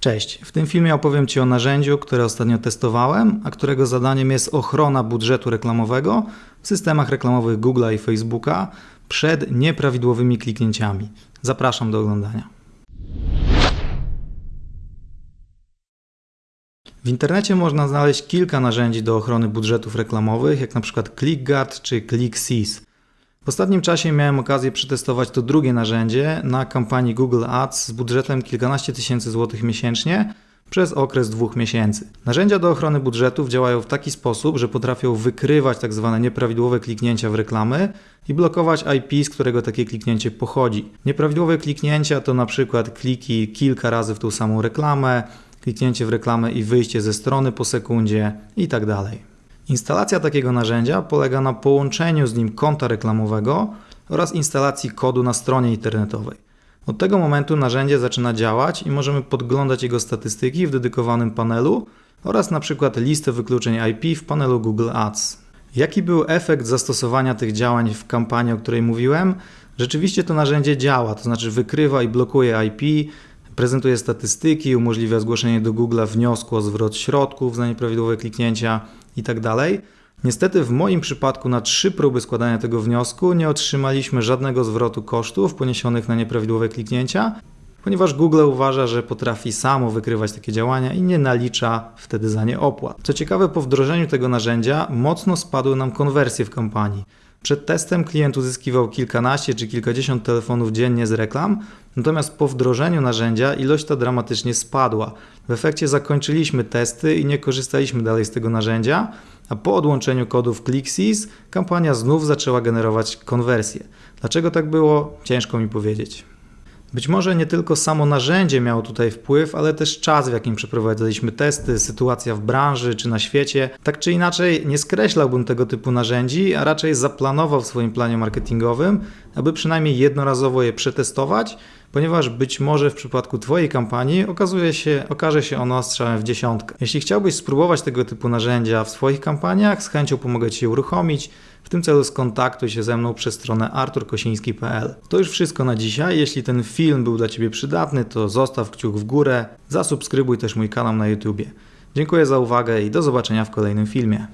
Cześć, w tym filmie opowiem Ci o narzędziu, które ostatnio testowałem, a którego zadaniem jest ochrona budżetu reklamowego w systemach reklamowych Google'a i Facebooka przed nieprawidłowymi kliknięciami. Zapraszam do oglądania. W internecie można znaleźć kilka narzędzi do ochrony budżetów reklamowych, jak na przykład ClickGuard czy ClickSeize. W ostatnim czasie miałem okazję przetestować to drugie narzędzie na kampanii Google Ads z budżetem kilkanaście tysięcy złotych miesięcznie przez okres dwóch miesięcy. Narzędzia do ochrony budżetów działają w taki sposób, że potrafią wykrywać tak zwane nieprawidłowe kliknięcia w reklamy i blokować IP, z którego takie kliknięcie pochodzi. Nieprawidłowe kliknięcia to na przykład kliki kilka razy w tą samą reklamę, kliknięcie w reklamę i wyjście ze strony po sekundzie itd. Instalacja takiego narzędzia polega na połączeniu z nim konta reklamowego oraz instalacji kodu na stronie internetowej. Od tego momentu narzędzie zaczyna działać i możemy podglądać jego statystyki w dedykowanym panelu oraz na przykład listę wykluczeń IP w panelu Google Ads. Jaki był efekt zastosowania tych działań w kampanii, o której mówiłem? Rzeczywiście to narzędzie działa, to znaczy wykrywa i blokuje IP, prezentuje statystyki, umożliwia zgłoszenie do Google wniosku o zwrot środków za nieprawidłowe kliknięcia itd. Tak Niestety w moim przypadku na trzy próby składania tego wniosku nie otrzymaliśmy żadnego zwrotu kosztów poniesionych na nieprawidłowe kliknięcia, ponieważ Google uważa, że potrafi samo wykrywać takie działania i nie nalicza wtedy za nie opłat. Co ciekawe, po wdrożeniu tego narzędzia mocno spadły nam konwersje w kampanii. Przed testem klient uzyskiwał kilkanaście czy kilkadziesiąt telefonów dziennie z reklam, natomiast po wdrożeniu narzędzia ilość ta dramatycznie spadła. W efekcie zakończyliśmy testy i nie korzystaliśmy dalej z tego narzędzia, a po odłączeniu kodów ClickSys kampania znów zaczęła generować konwersję. Dlaczego tak było? Ciężko mi powiedzieć. Być może nie tylko samo narzędzie miało tutaj wpływ, ale też czas, w jakim przeprowadzaliśmy testy, sytuacja w branży czy na świecie. Tak czy inaczej, nie skreślałbym tego typu narzędzi, a raczej zaplanował w swoim planie marketingowym, aby przynajmniej jednorazowo je przetestować, ponieważ być może w przypadku Twojej kampanii okazuje się, okaże się ono strzałem w dziesiątkę. Jeśli chciałbyś spróbować tego typu narzędzia w swoich kampaniach, z chęcią pomogę Ci je uruchomić. W tym celu skontaktuj się ze mną przez stronę arturkosiński.pl. To już wszystko na dzisiaj. Jeśli ten film był dla Ciebie przydatny, to zostaw kciuk w górę, zasubskrybuj też mój kanał na YouTube. Dziękuję za uwagę i do zobaczenia w kolejnym filmie.